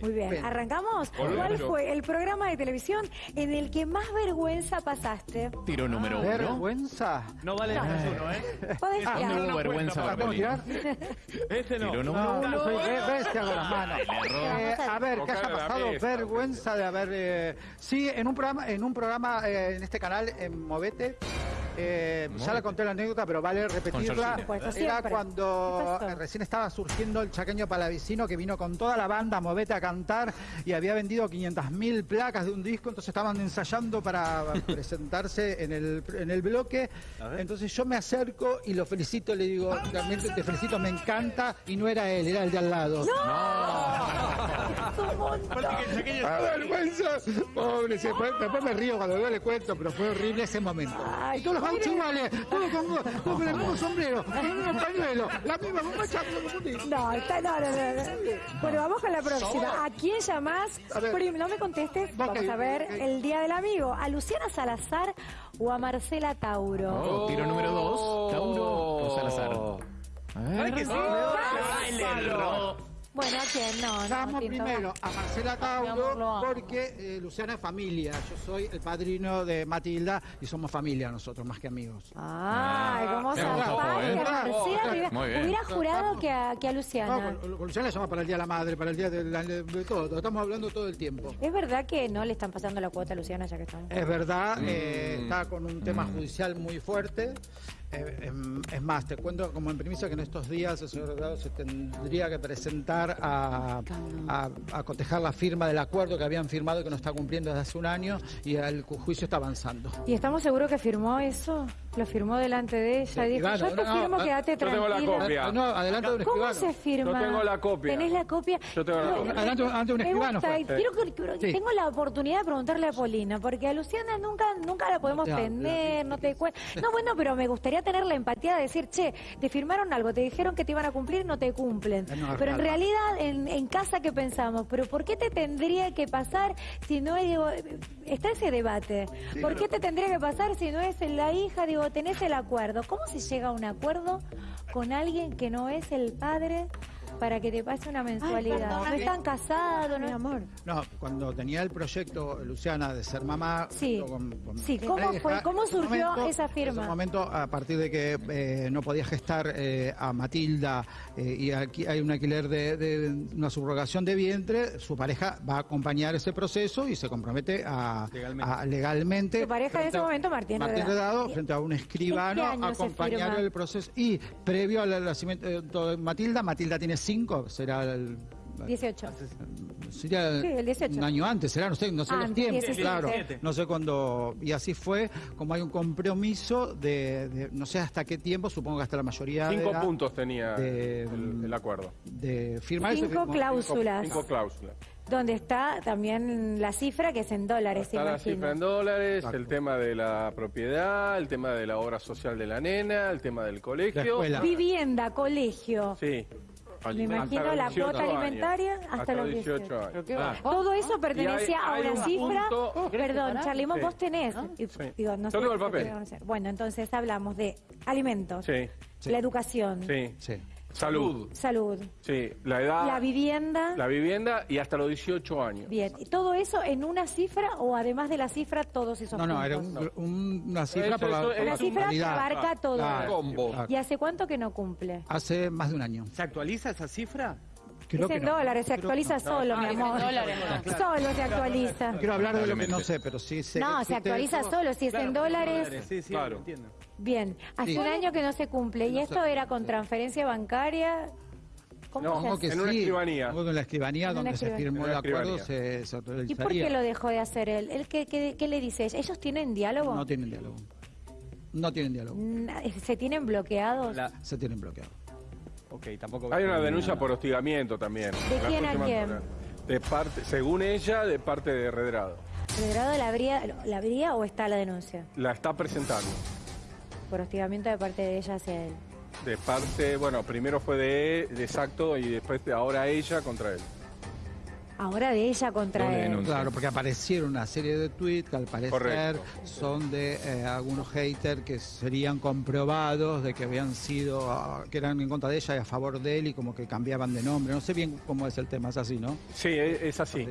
Muy bien. ¿arrancamos? ¿Cuál fue el programa de televisión en el que más vergüenza pasaste? Tiro número uno. ¿Vergüenza? No vale No. menos uno, ¿eh? Podés tirar. no vergüenza para para ¿Puedo tirar? Ese no. Tiro número No, uno. no soy ve- bestia con las manos. Eh, a ver, ¿qué haya pasado? Vergüenza de haber... eh, sí, en un programa, en un programa eh, en este canal, en Movete, eh, ya la conté la anécdota, pero vale repetirla. Era cuando eh, recién estaba surgiendo el chaqueño palavicino que vino con toda la banda Movete a cantar y había vendido 500.000 placas de un disco, entonces estaban ensayando para presentarse en el, en el bloque. Entonces yo me acerco y lo felicito, le digo, realmente te felicito, me encanta, y no era él, era el de al lado. Aparte el chaqueño ¡Ah, vergüenza! Pobre, se fue- después me río cuando veo le cuento, pero fue horrible ese momento. Ay, todos los gauchos iguales, todos con, todos con el mismo sombrero, con el mismo pañuelo, la misma bombacha. No, está, no, no, no, no. Bueno, vamos con la próxima. ¿A quién llamás? Prim, no me contestes. Vamos a ver el Día del Amigo. ¿A Luciana Salazar o a Marcela Tauro? Oh, tiro número dos. Tauro o Salazar. A ver. ¿Sabes que sí? Ay, le erró. Bueno, ¿a quién? No, no, Tinto, primero a Marcela amo. porque eh, Luciana es familia. Yo soy el padrino de Matilda y somos familia nosotros, más que amigos. Ay, cómo Me se ¿eh? Marcela, hubiera- jurado que a, que a No, Luciana. con, con Luciana llama para el Día de la Madre, para el Día de, la- de todo. Estamos hablando todo el tiempo. ¿Es verdad que no le están pasando la cuota a Luciana ya que estamos? Es verdad, eh, Mm. está con un tema judicial muy fuerte. Eh, em, es más, te cuento como en premisa que en estos días el señor Delgado se tendría que presentar a, a, a cotejar la firma del acuerdo que habían firmado y que no está cumpliendo desde hace un año y el ju- juicio está avanzando. ¿Y estamos seguros que firmó eso? Lo firmó delante de ella y dijo, yo te no, firmo, no, quédate yo tengo la tranquila. copia. Ah, no, adelante de un ¿Cómo se firma? Yo tengo la copia. ¿Tenés la copia? Yo tengo la No, copia. Adelante- adelante de un escribano que-. Tengo la oportunidad de preguntarle a Polina, porque a Luciana nunca nunca la podemos No tener, no te cuesta. No, bueno, pero me gustaría tener la empatía de decir, che, te firmaron algo, te dijeron que te iban a cumplir, no te cumplen. Eh, no, pero en realidad, en, en casa, ¿qué pensamos? ¿Pero por qué te tendría que pasar si no es, digo, está ese debate? ¿Por qué te tendría que pasar si no es la hija? Digo, tenés el acuerdo. ¿Cómo se llega a un acuerdo con alguien que no es el padre para que te pase una mensualidad? no están casados, mi amor. No, cuando tenía el proyecto. Luciana de ser mamá. Sí. junto con- con Sí, ¿cómo pareja, fue? ¿Cómo surgió momento- esa firma? En ese momento, a partir de que eh, no podía gestar eh, a Matilda eh, y aquí hay un alquiler de, de una subrogación de vientre, su pareja va a acompañar ese proceso y se compromete a Legalmente. a- legalmente Su pareja en ese momento, Martín Martín Redado. Redado, frente a un escribano ¿En qué año a acompañar el proceso y previo al nacimiento de Matilda, Matilda tiene cinco, será el 18. Sería Sí, el 18. un año antes, será, no sé, no sé los tiempos, 17. claro. 17. No sé cuándo, y así fue, como hay un compromiso de, de- no sé hasta qué tiempo, supongo que hasta la mayoría Cinco de, la- puntos tenía de- el, el acuerdo. de firmar Cinco cláusulas. Cinco cláusulas. Donde está también la cifra que es en dólares, Está la imagino. cifra en dólares, Exacto. el tema de la propiedad, el tema de la obra social de la nena, el tema del colegio. La escuela. Vivienda, colegio. Sí. Me imagino la los 18 cuota alimentaria hasta, los 18. años. Ah. Todo eso pertenecía hay- a una un cifra. punto- perdón, Charlimón, Sí. vos tenés. Y- Sí. digo, no Yo sé tengo el si papel. Bueno, entonces hablamos de alimentos, la educación, sí. Sí. Salud. salud, Sí, la edad, la vivienda. la vivienda y hasta los 18 años. Bien, ¿y todo eso en una cifra o además de la cifra todos esos No, no, era un- un- una cifra Eso- por la, eso- por la Una es un- cifra que abarca todo. Claro, Combo. ¿Y hace cuánto que no cumple? Hace más de un año. ¿Se actualiza esa cifra? Creo es que en no. dólares, se actualiza no. solo, mi amor. dólares, no. Solo se actualiza. No quiero hablar de lo que no sé, pero sí sé. No, se existe actualiza solo, si es en dólares. Sí, sí, Claro. entiendo. Bien, hace Sí. un año que no se cumple. ¿Y No esto era con transferencia bancaria? ¿Cómo No, se Supongo hace? que En una escribanía. En la escribanía En donde se escribanía. firmó En el acuerdo se, se ¿Y por qué lo dejó de hacer él? ¿Él qué, qué- qué le dice? ¿Ellos tienen diálogo? No tienen diálogo. No tienen diálogo. Na- ¿Se tienen bloqueados? La- Se tienen bloqueado. Ok, tampoco. Hay una denuncia por hostigamiento también. ¿De quién a quién? De parte, según ella, de parte de Redrado. ¿El grado la habría, la habría o está la denuncia? La está presentando. Por hostigamiento de parte de ella hacia él. De parte, bueno, primero fue de, de exacto y después de ahora ella contra él. ahora de ella contra él. denuncia. Claro, porque aparecieron una serie de tweets que al parecer Correcto. son de eh, algunos haters que serían comprobados de que habían sido, que eran en contra de ella y a favor de él y como que cambiaban de nombre. No sé bien cómo es el tema, es así, ¿no? Sí, es es así.